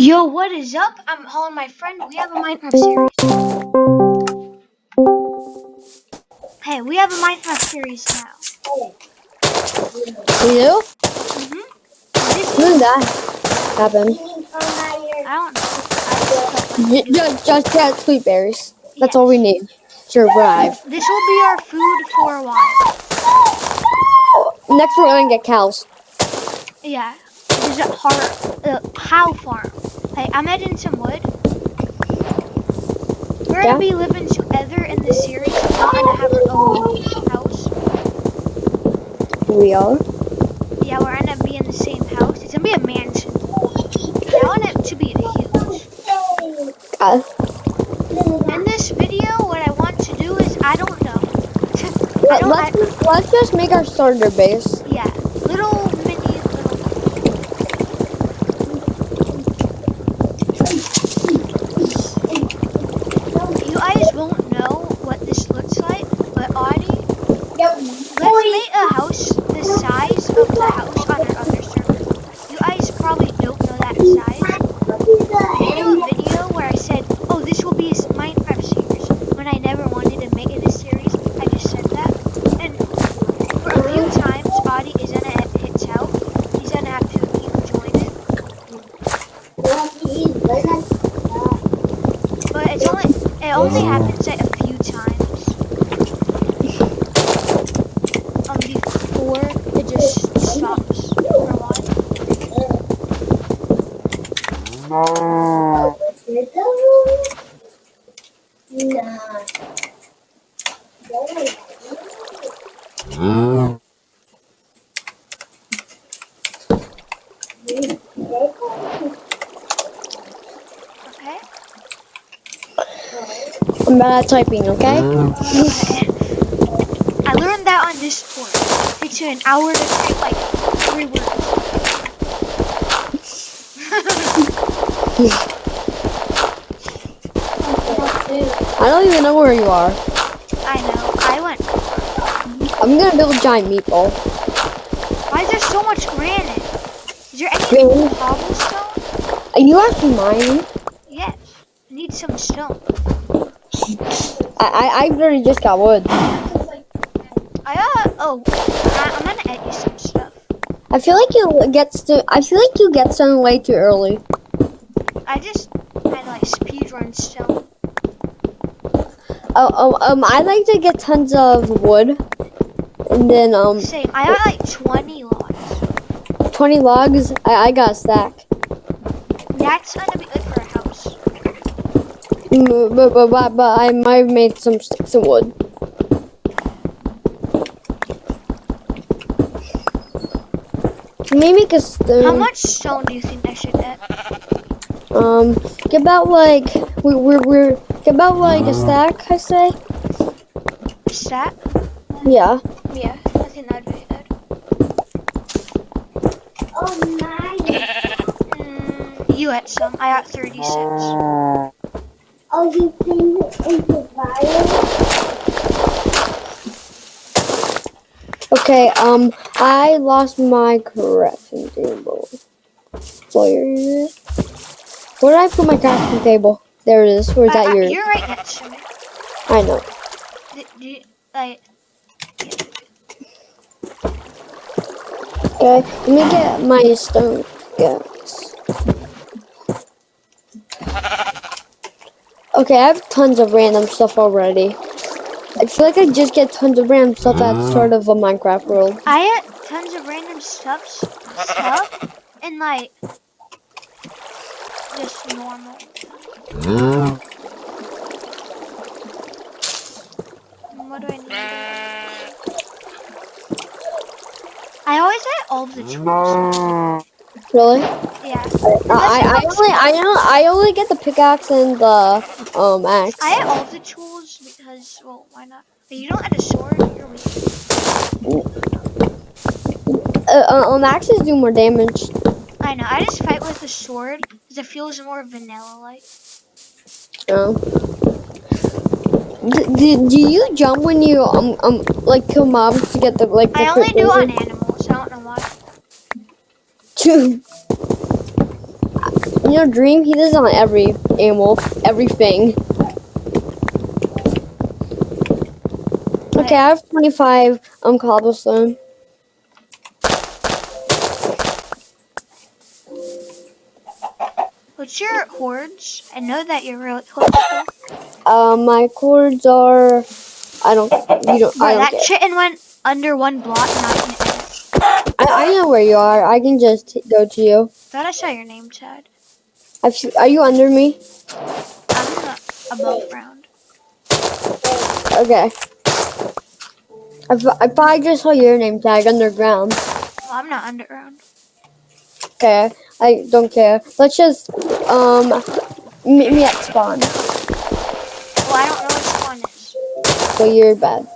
Yo, what is up? I'm calling my friend. We have a Minecraft series. Hey, we have a Minecraft series now. We do? Mm-hmm. This When did that happen? I don't know. Just, just get sweet berries. That's all we need to survive. This will be our food for a while. Next, we're gonna get cows. Yeah. There's a har- uh, cow farm. Hey, I'm adding some wood. We're Yeah? gonna be living together in the series. We're not gonna have our own house. We are. Yeah, we're gonna be in the same house. It's gonna be a mansion. I want it to be huge. Uh, In this video, what I want to do is I don't know. I don't. I, let's, let's just make our starter base. yeah, little mini little. You guys won't know what this looks like, but Audie, let's make a house the size of the house on our other server. You guys probably don't know that size. I made a video where I said, "Oh, this will be a s- Minecraft series." When I never wanted to make it a series, I just said that. And for a few times, Audie is gonna hit hits out. He's gonna have to you know, join it. But it's only it only happens like a few times. Um, before it just stops for a while. Okay. I'm bad at typing, okay? I learned that on this Discord. It takes you an hour to type like three words. I don't even know where you are. I know. I went. I'm gonna build a giant meatball. Why is there so much granite? Is there any Really? cobblestone? Are you actually mining? Yes. I need some stone. I, I, I literally just got wood. I uh oh. I, I'm gonna edit you some stuff. I feel like you get st- I feel like you get some way too early. I just had like speedrun stone. Oh, oh, um, I like to get tons of wood, and then um, Same. I got like 20 logs. 20 logs. I, I got a stack. That's gonna be good for But, but, but, but I might have made some sticks of wood. Maybe because How much stone do you think I should get? um get about like we we're, we're get about like a stack I say A stack? yeah Yeah, I think that'd be good. Oh Mm, you had some. I got 36. Oh, you think it's a virus? okay um I lost my crafting table. Where where did I put my crafting table? There it is. Where's I- that I- yours You're right next to me. I know. Do, do you, like, okay let me get my stone. Yes okay I have tons of random stuff already I feel like I just get tons of random stuff at sort of a Minecraft world I had tons of random stuff, stuff, and like, just normal. Mm, What do I need? I always had all the tools. really Yeah. I, I only I only I only get the pickaxe and the um axe. I have all the tools because, well, why not? But you don't have a sword. You're weak. Uh, uh, um axes do more damage. I know. I just fight with a sword because it feels more vanilla-like. Do, do, do you jump when you um um like kill mobs to get the like the I only do on animals. I don't know why. Two. You know, Dream, he does on every animal, everything. Okay, I have 25 um cobblestone. What's your hordes? I know that you're really hopeful. Uh, my cords are. I don't. You don't. Bro, I don't that care. chitin went under one block and I. I, I know where you are. I can just go to you. Thought I saw your name tag. Are you under me? I'm above ground. Okay. I, I I just saw your name tag underground. Well, I'm not underground. Okay, I don't care. Let's just um meet me at spawn. Well, I don't know what spawn is. So you're bad.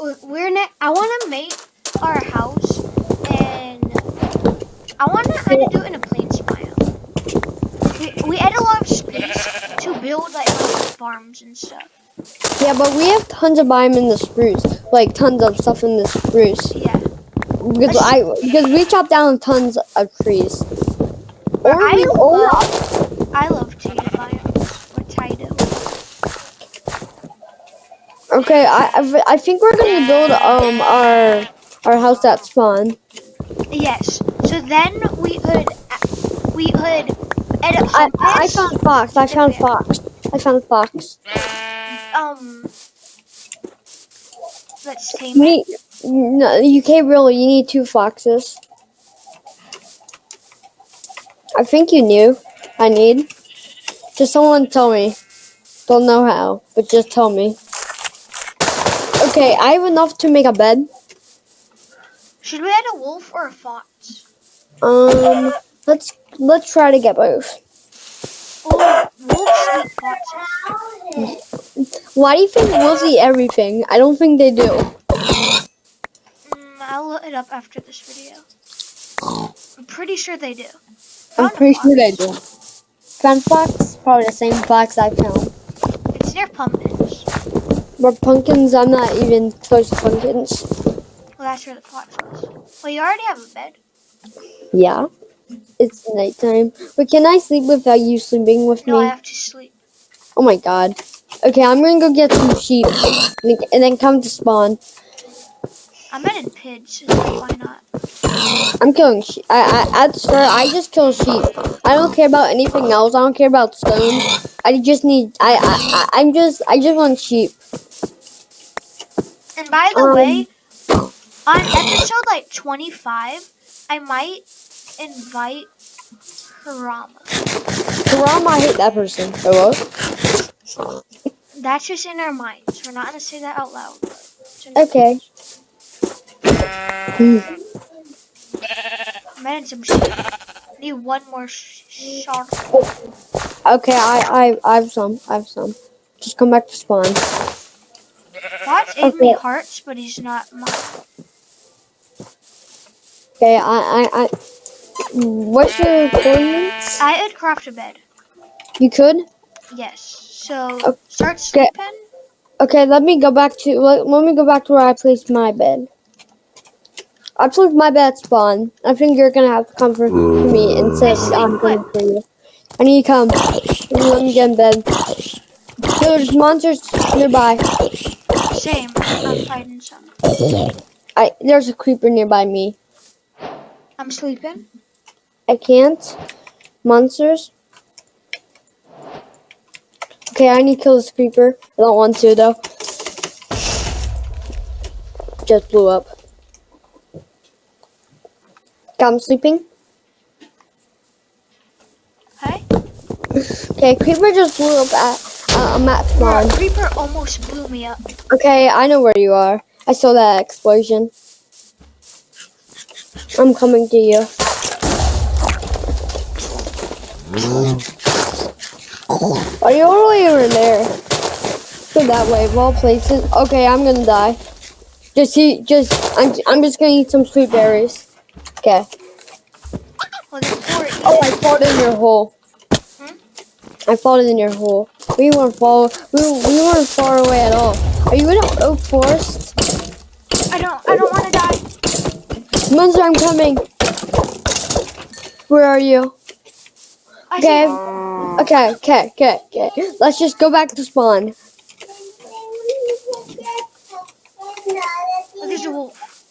We- We're ne- I want to make our house, I want to kind of do it in a plain style. We, we had a lot of space to build like farms and stuff. yeah, but we have tons of biome in the spruce. Like tons of stuff in the spruce. Yeah. Because I because we chopped down tons of trees. Or I we or love, I love or Taito. okay, I I think we're gonna build um our our house at spawn. Yes. So then we could we could edit I I found fox. I found fox. I found fox. um. Let's tame it. Me, no, you can't really. You need two foxes. I think you knew. I need. Just someone tell me. Don't know how, but just tell me. Okay, I have enough to make a bed. Should we add a wolf or a fox? Um, let's let's try to get both. Wolves eat foxes. Why do you think wolves eat everything? I don't think they do. Mm, I'll look it up after this video. I'm pretty sure they do. I'm pretty sure they do. Found fox? Probably the same fox I found. It's near pumpkins. But pumpkins, I'm not even close to pumpkins. Well, that's where the fox was. Well, you already have a bed. Yeah. It's nighttime. But can I sleep without you sleeping with me? No, I have to sleep. Oh my god. Okay, I'm gonna go get some sheep and then come to spawn. I'm adding pigs. So why not? I'm killing sheep. I, I at the start I just kill sheep. I don't care about anything else. I don't care about stone. I just need. I I I- I'm just. I just want sheep. And by the Um, way, on episode like 25, I might invite Karama. Karam, I hate that person. Hello. That's just in our minds. We're not gonna say that out loud. Okay. Hmm. I'm some sheep. Need one more sh- shark. Okay. I I I have some. I have some. Just come back to spawn. Fox ate me Okay. hearts, but he's not mine. Okay. I I I. What's your coordinates? I would craft a bed. You could. Yes. So Okay. start sleeping. Okay, let me go back to let, let me go back to where I placed my bed. I placed my bed at spawn. I think you're gonna have to come for me and say I'm coming for you. I need to come. Let me get in bed. There's monsters nearby. Same. I'm fighting some. I there's a creeper nearby me. I'm sleeping. I can't. Monsters. Okay, I need to kill this creeper. I don't want to though. Just blew up. Okay, I'm sleeping. Hey. Okay, creeper just blew up at uh, I'm at spawn. creeper almost blew me up. Okay, I know where you are. I saw that explosion. I'm coming to you. Are you all the way over there? Go that way, of all places. Okay, I'm gonna die. Just eat, just, I'm, I'm just gonna eat some sweet berries. Okay. Oh, I fought in your hole. Hmm? I fought in your hole. We weren't far, we, we weren't far away at all. Are you in an oak forest? I don't. I don't want to. Monster, I'm coming. Where are you? Okay. Okay, okay, okay, okay. Let's just go back to spawn. Look, there's a wolf.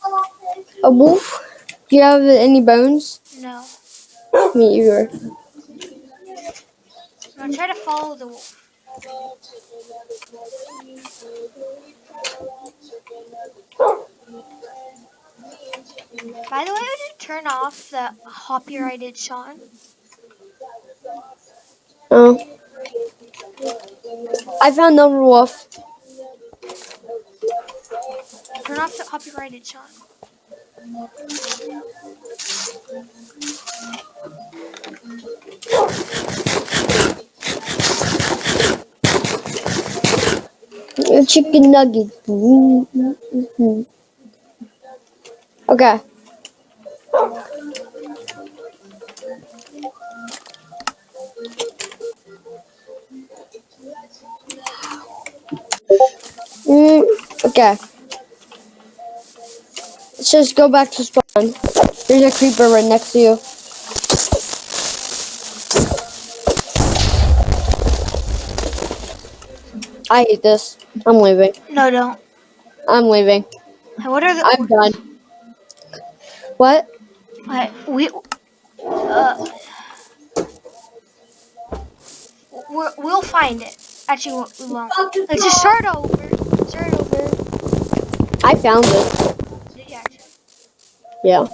A wolf? Do you have any bones? No. Me either. I'm gonna try to follow the wolf. By the way, I did turn off the copyrighted Sean. Oh. I found another wolf. Turn off the copyrighted Sean. Chicken nugget. Okay. Mm, okay. Let's just go back to spawn. There's a creeper right next to you. I hate this. I'm leaving. No, don't. I'm leaving. What are the? I'm done. What? Wait, we. Uh, we're, we'll find it. Actually, we- we won't. Let's just start over. Start over. I found it. Yeah, actually. Yeah.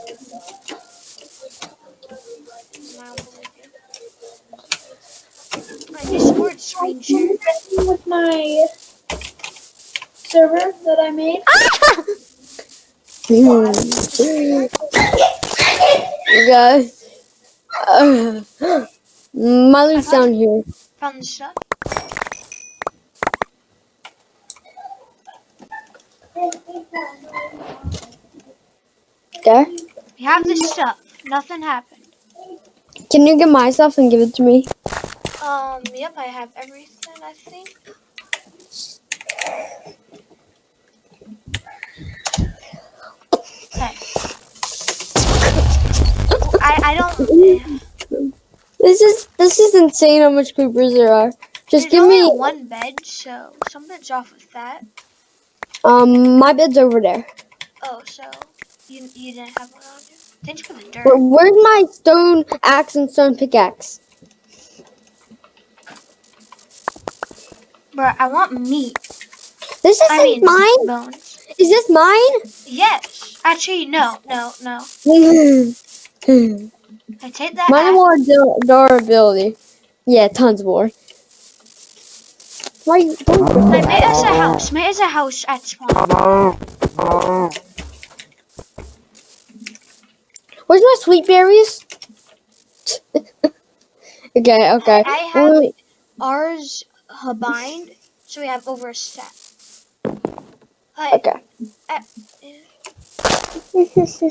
My Discord screen share. with my server that I made. Guys. Uh, Miley's down here. Found the stuff. There. We have the stuff. Nothing happened. Can you get my stuff and give it to me? Um, yep, I have everything, I think. I, I don't. This is this is insane how much creepers there are. Just There's give me one bed, so something's off with that. um my bed's over there. Oh, so you you didn't have one on you? Thanks for the dirt. Where, where's my stone axe and stone pickaxe? Bro, I want meat. This isn't I mean mine. bones. Is this mine? Yes. Actually, no, no, no. mine I take that. axe. more du- durability. Yeah, tons more. Why? you- Don't I made us a house. Made us a house at spawn. Where's my sweet berries? okay, okay. I have Well, ours bind, so we have over a set. Okay. uh, This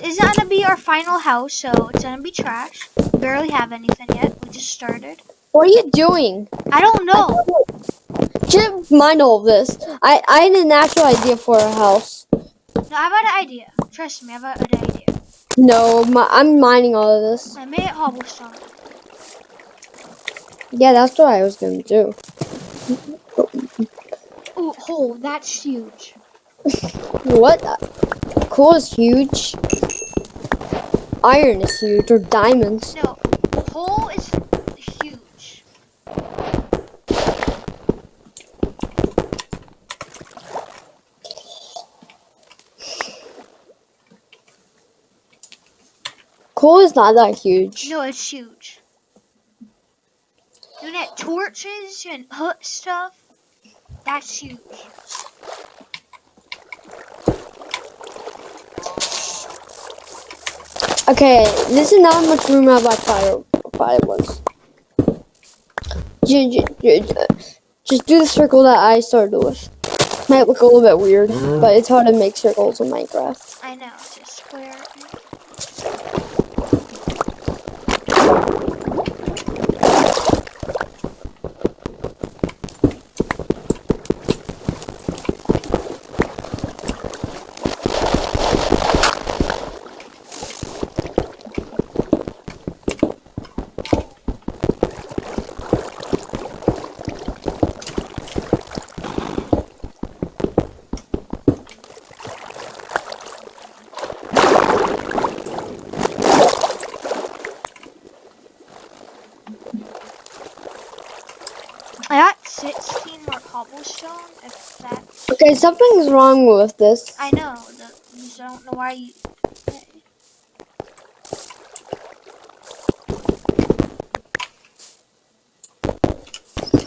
isn't gonna be our final house, so it's gonna be trash. Barely have anything yet. We just started. What are you doing? I don't know. Just mind all of this. I, I had a natural idea for a house. No, I have an idea. Trust me, I have an idea. No, my, I'm mining all of this. I made it cobblestone. Yeah, that's what I was gonna do. Oh, hole. That's huge. What? Coal is huge. Iron is huge, or diamonds. No, hole is huge. Coal is not that huge. No, it's huge. You it torches and hut stuff. That's huge. Okay, this is not how much room I thought fire fire ju- Just do the circle that I started with. Might look a little bit weird, mm-hmm. but it's hard to make circles in Minecraft. I know, it's a square. I got 16 more cobblestone, if that. Okay, something's wrong with this. I know, the, I don't know why you.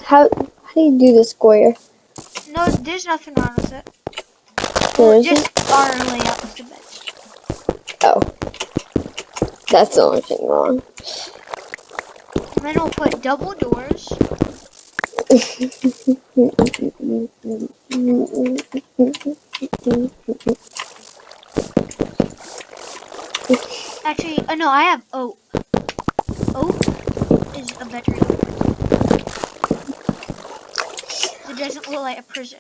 How how do you do the square? No, there's nothing wrong with it. There isn't? just our layout of the bed. Oh. That's the only thing wrong. And then we'll put double doors. Actually, uh, no, I have oak. Oak is a better door. It doesn't look like a prison.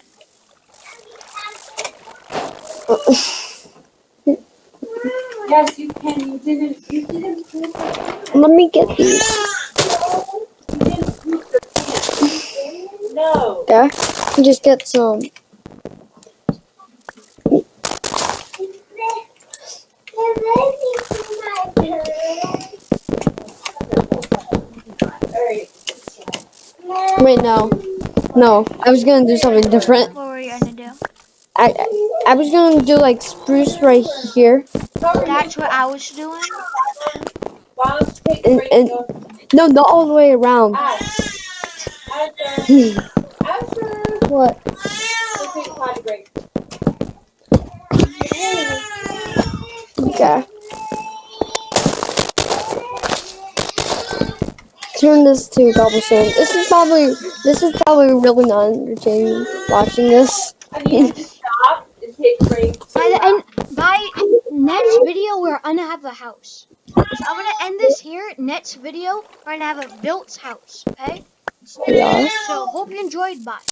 Yes, you can. You didn't. You didn't. Let me get these. There. Just get some. Wait, no. No, I was gonna do something different. What were you gonna do? I I, I was gonna do like spruce right here. That's what I was doing. Why don't you take And- and- No, not all the way around. Ow. Asher. Asher. What? Let's take a potty break. Okay. Turn this to cobblestone. This is probably this is probably really not entertaining watching this. I to stop and take a break. By the end, by next video, we're gonna have a house. So I'm gonna end this here. Next video, we're gonna have a built house. Okay. Yeah. So hope you enjoyed. Bye.